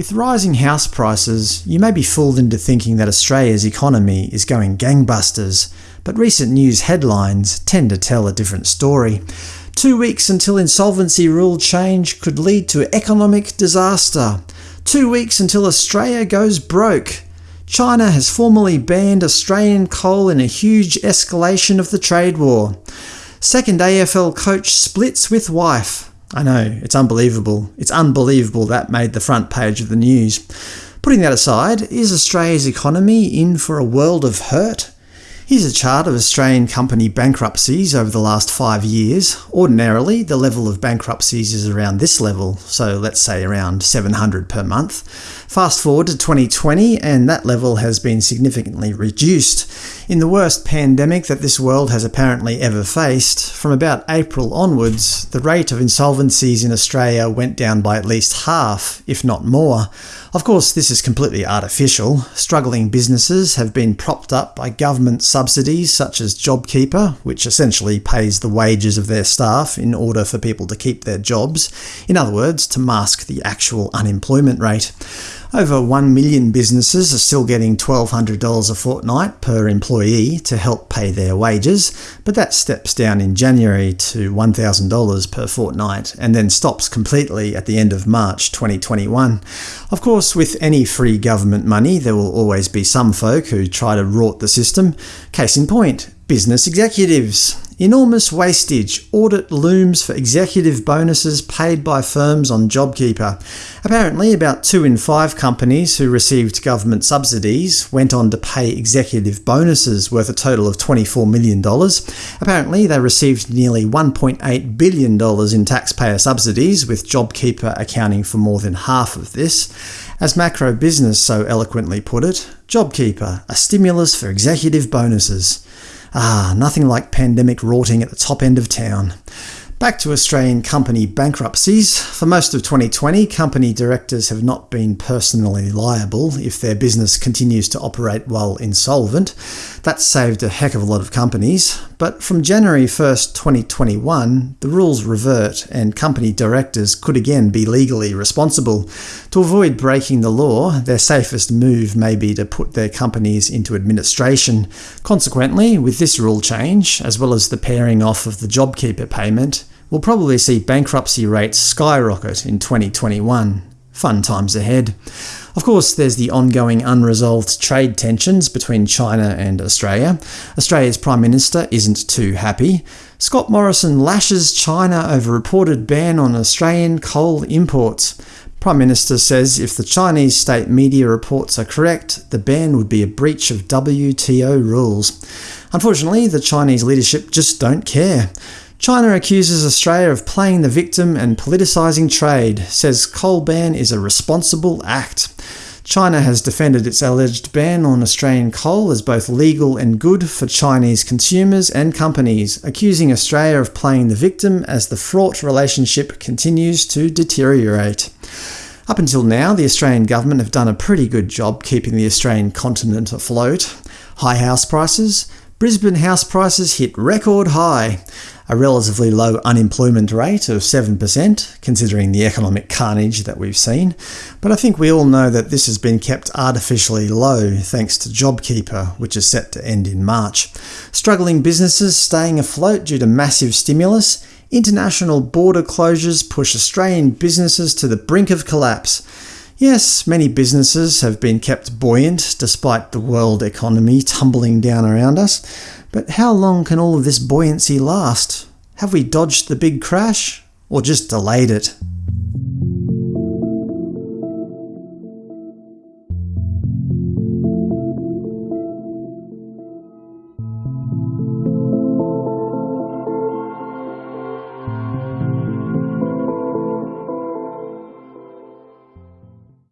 With rising house prices, you may be fooled into thinking that Australia's economy is going gangbusters, but recent news headlines tend to tell a different story. Two weeks until insolvency rule change could lead to economic disaster. Two weeks until Australia goes broke. China has formally banned Australian coal in a huge escalation of the trade war. Second AFL coach splits with wife. I know, it's unbelievable. It's unbelievable that made the front page of the news. Putting that aside, is Australia's economy in for a world of hurt? Here's a chart of Australian company bankruptcies over the last five years. Ordinarily, the level of bankruptcies is around this level, so let's say around 700 per month. Fast forward to 2020, and that level has been significantly reduced. In the worst pandemic that this world has apparently ever faced, from about April onwards, the rate of insolvencies in Australia went down by at least half, if not more. Of course, this is completely artificial. Struggling businesses have been propped up by government subsidies such as JobKeeper, which essentially pays the wages of their staff in order for people to keep their jobs, in other words, to mask the actual unemployment rate. Over 1 million businesses are still getting $1,200 a fortnight per employee to help pay their wages, but that steps down in January to $1,000 per fortnight, and then stops completely at the end of March 2021. Of course, with any free government money, there will always be some folk who try to rort the system. Case in point, business executives. Enormous wastage. Audit looms for executive bonuses paid by firms on JobKeeper. Apparently, about two in five companies who received government subsidies went on to pay executive bonuses worth a total of $24 million. Apparently, they received nearly $1.8 billion in taxpayer subsidies, with JobKeeper accounting for more than half of this. As Macro Business so eloquently put it, JobKeeper, a stimulus for executive bonuses. Ah, nothing like pandemic rorting at the top end of town. Back to Australian company bankruptcies. For most of 2020, company directors have not been personally liable if their business continues to operate while insolvent. That saved a heck of a lot of companies. But from January 1, 2021, the rules revert and company directors could again be legally responsible. To avoid breaking the law, their safest move may be to put their companies into administration. Consequently, with this rule change, as well as the paring off of the JobKeeper payment, we'll probably see bankruptcy rates skyrocket in 2021. Fun times ahead. Of course, there's the ongoing unresolved trade tensions between China and Australia. Australia's Prime Minister isn't too happy. Scott Morrison lashes China over reported ban on Australian coal imports. Prime Minister says if the Chinese state media reports are correct, the ban would be a breach of WTO rules. Unfortunately, the Chinese leadership just don't care. China accuses Australia of playing the victim and politicising trade, says coal ban is a responsible act. China has defended its alleged ban on Australian coal as both legal and good for Chinese consumers and companies, accusing Australia of playing the victim as the fraught relationship continues to deteriorate. Up until now, the Australian government have done a pretty good job keeping the Australian continent afloat. High house prices, Brisbane house prices hit record high, a relatively low unemployment rate of 7%, considering the economic carnage that we've seen, but I think we all know that this has been kept artificially low thanks to JobKeeper, which is set to end in March. Struggling businesses staying afloat due to massive stimulus, international border closures push Australian businesses to the brink of collapse, Yes, many businesses have been kept buoyant despite the world economy tumbling down around us, but how long can all of this buoyancy last? Have we dodged the big crash? Or just delayed it?